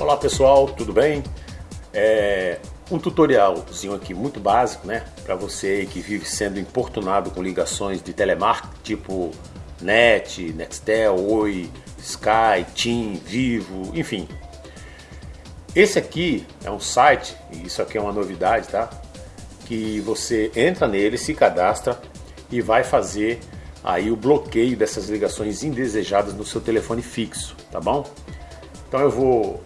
Olá pessoal, tudo bem? É um tutorialzinho aqui muito básico, né? Para você que vive sendo importunado com ligações de telemarketing tipo NET, Nextel, Oi, Sky, TIM, Vivo, enfim. Esse aqui é um site, e isso aqui é uma novidade, tá? Que você entra nele, se cadastra e vai fazer aí o bloqueio dessas ligações indesejadas no seu telefone fixo, tá bom? Então eu vou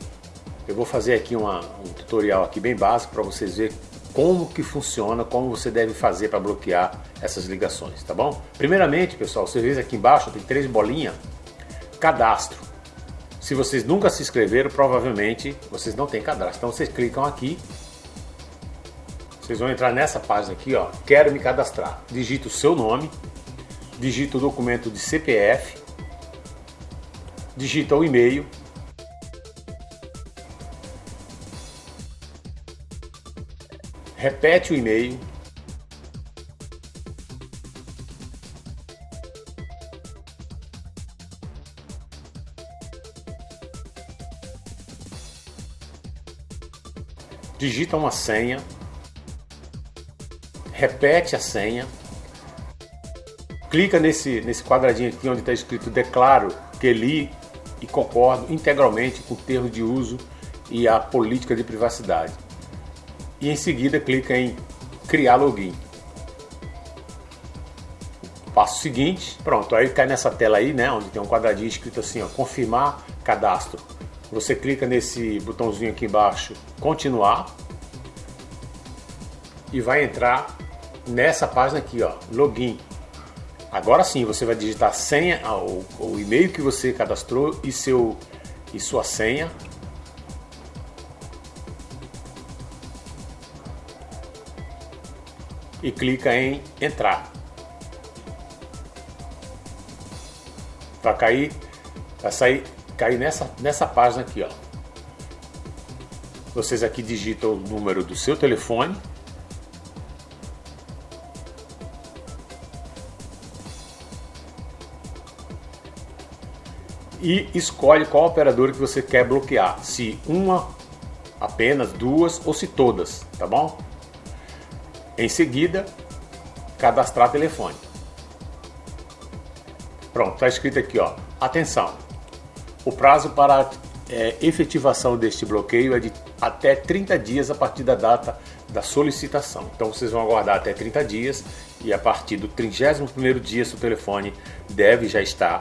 eu vou fazer aqui uma, um tutorial aqui bem básico para vocês verem como que funciona, como você deve fazer para bloquear essas ligações, tá bom? Primeiramente, pessoal, você vê aqui embaixo tem três bolinhas, cadastro. Se vocês nunca se inscreveram, provavelmente vocês não têm cadastro. Então vocês clicam aqui, vocês vão entrar nessa página aqui, ó, quero me cadastrar. Digita o seu nome, digita o documento de CPF, digita o e-mail, repete o e-mail, digita uma senha, repete a senha, clica nesse, nesse quadradinho aqui onde está escrito declaro que li e concordo integralmente com o termo de uso e a política de privacidade e em seguida clica em criar login. Passo seguinte, pronto, aí cai nessa tela aí, né, onde tem um quadradinho escrito assim, ó, confirmar cadastro. Você clica nesse botãozinho aqui embaixo, continuar, e vai entrar nessa página aqui, ó, login. Agora sim, você vai digitar senha, o, o e-mail que você cadastrou e seu e sua senha e clica em entrar. Vai cair, vai sair, cair nessa, nessa página aqui, ó. Vocês aqui digitam o número do seu telefone. E escolhe qual operador que você quer bloquear. Se uma, apenas duas ou se todas, tá bom? Em seguida, cadastrar telefone. Pronto, está escrito aqui, ó. Atenção, o prazo para é, efetivação deste bloqueio é de até 30 dias a partir da data da solicitação. Então vocês vão aguardar até 30 dias e a partir do 31º dia seu telefone deve já estar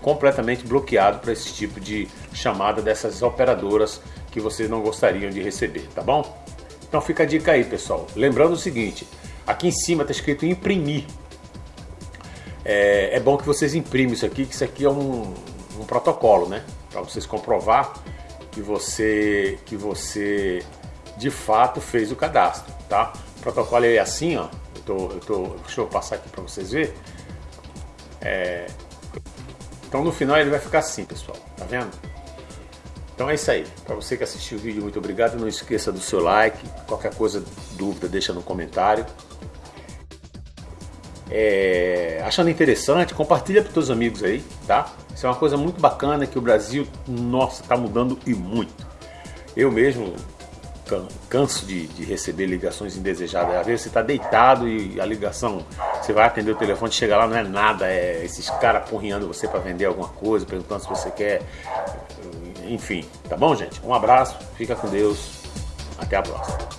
completamente bloqueado para esse tipo de chamada dessas operadoras que vocês não gostariam de receber, tá bom? Então fica a dica aí, pessoal. Lembrando o seguinte, aqui em cima está escrito imprimir. É, é, bom que vocês imprimam isso aqui, que isso aqui é um, um protocolo, né? Para vocês comprovar que você, que você de fato fez o cadastro, tá? O protocolo é assim, ó. Eu tô, eu tô, deixa eu passar aqui para vocês verem. É, então no final ele vai ficar assim, pessoal. Tá vendo? Então é isso aí. Para você que assistiu o vídeo, muito obrigado. Não esqueça do seu like. Qualquer coisa, dúvida, deixa no comentário. É, achando interessante, compartilha para seus amigos aí, tá? Isso é uma coisa muito bacana que o Brasil, nossa, está mudando e muito. Eu mesmo canso de, de, receber ligações indesejadas. Às vezes você está deitado e a ligação, você vai atender o telefone, chega lá, não é nada, é esses caras apurrinhando você para vender alguma coisa, perguntando se você quer enfim, tá bom, gente? Um abraço, fica com Deus, até a próxima.